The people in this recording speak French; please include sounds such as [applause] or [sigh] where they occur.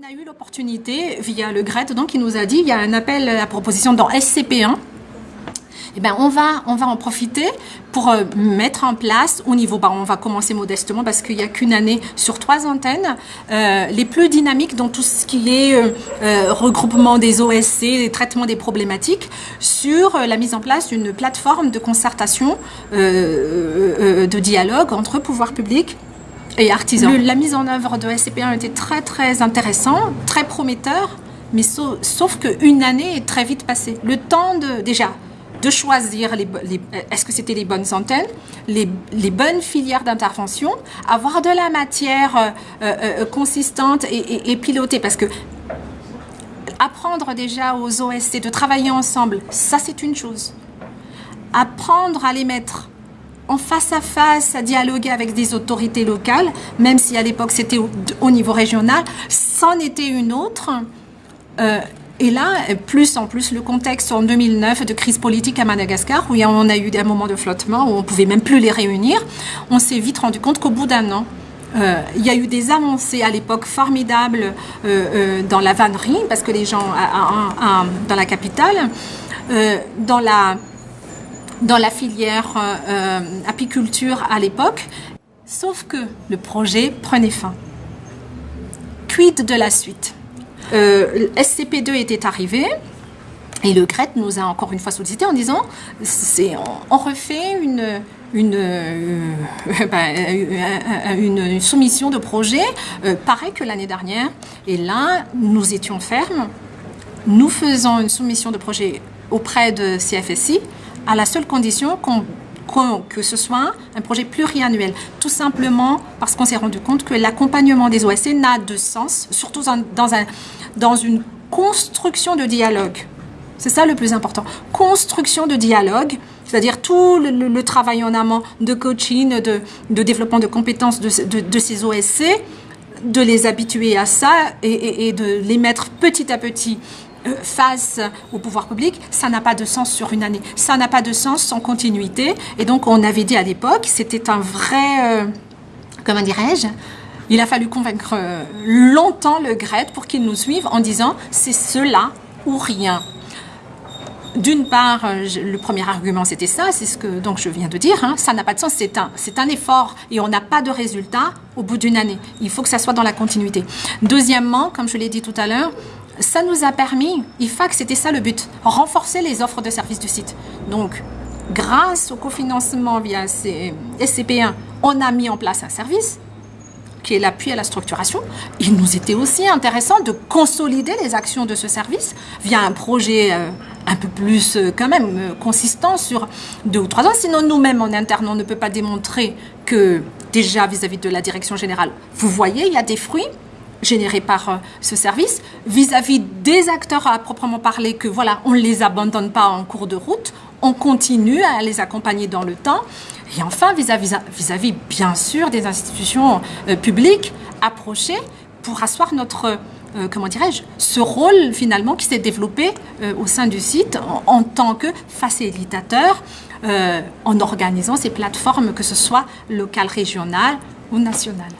On a eu l'opportunité via le GRET, donc il nous a dit il y a un appel à proposition dans SCP1 eh ben, on, va, on va en profiter pour euh, mettre en place au niveau, bah, on va commencer modestement parce qu'il n'y a qu'une année sur trois antennes, euh, les plus dynamiques dans tout ce qui est euh, regroupement des OSC, les traitements des problématiques, sur la mise en place d'une plateforme de concertation, de dialogue entre pouvoir public et la mise en œuvre de SCP1 était très très intéressant, très prometteur, mais sauf, sauf qu'une année est très vite passée. Le temps de, déjà, de choisir les, est-ce que c'était les bonnes antennes, les, bonnes filières d'intervention, avoir de la matière euh, euh, euh, consistante et, pilotée, parce que apprendre déjà aux OSC de travailler ensemble, ça c'est une chose. Apprendre à les mettre en face à face, à dialoguer avec des autorités locales, même si à l'époque c'était au, niveau régional, c'en était une autre. Et là, plus en plus, le contexte en 2009 de crise politique à Madagascar, où on a eu des moments de flottement, où on pouvait même plus les réunir, on s'est vite rendu compte qu'au bout d'un an, euh, il y a eu des avancées à l'époque formidables euh, euh, dans la vannerie, parce que les gens, dans la capitale, dans, la, dans la filière apiculture à l'époque, sauf que le projet prenait fin. Quid de la suite? Euh, SCP2 était arrivé. Et le GRET nous a encore une fois sollicité en disant on, refait euh, [laughs] euh, une, soumission de projet, pareil que l'année dernière. Et là, nous étions fermes. Nous faisons une soumission de projet auprès de CFSI à la seule condition que ce soit un projet pluriannuel. Tout simplement parce qu'on s'est rendu compte que l'accompagnement des OSC n'a de sens, surtout dans, un, dans une construction de dialogue. C'est ça le plus important. Construction de dialogue, c'est-à-dire tout le, travail en amont de coaching, de, développement de compétences de, ces OSC, de les habituer à ça et de les mettre petit à petit face au pouvoir public, ça n'a pas de sens sur une année. Ça n'a pas de sens sans continuité. Et donc, on avait dit à l'époque, c'était un vrai, euh, comment dirais-je, il a fallu convaincre euh, longtemps le GRET pour qu'il nous suive en disant c'est cela ou rien. D'une part, le premier argument c'était ça, c'est ce que donc je viens de dire, hein, ça n'a pas de sens, c'est un effort et on n'a pas de résultat au bout d'une année. Il faut que ça soit dans la continuité. Deuxièmement, comme je l'ai dit tout à l'heure, ça nous a permis, IFAC, c'était ça le but, renforcer les offres de services du site. Donc, grâce au cofinancement via SCP1, on a mis en place un service qui est l'appui à la structuration. Il nous était aussi intéressant de consolider les actions de ce service via un projet euh, un peu plus euh, quand même euh, consistant sur deux ou trois ans. Sinon, nous-mêmes en interne, on ne peut pas démontrer que déjà vis-à-vis -vis de la direction générale, vous voyez, il y a des fruits générés par euh, ce service, vis-à-vis des acteurs à proprement parler, que voilà, on ne les abandonne pas en cours de route, on continue à les accompagner dans le temps. Et enfin, vis-à-vis, vis-à-vis bien sûr, des institutions euh, publiques approchées pour asseoir notre, euh, comment dirais-je, ce rôle finalement qui s'est développé au sein du site en, tant que facilitateur, en organisant ces plateformes, que ce soit locales, régionales ou nationales.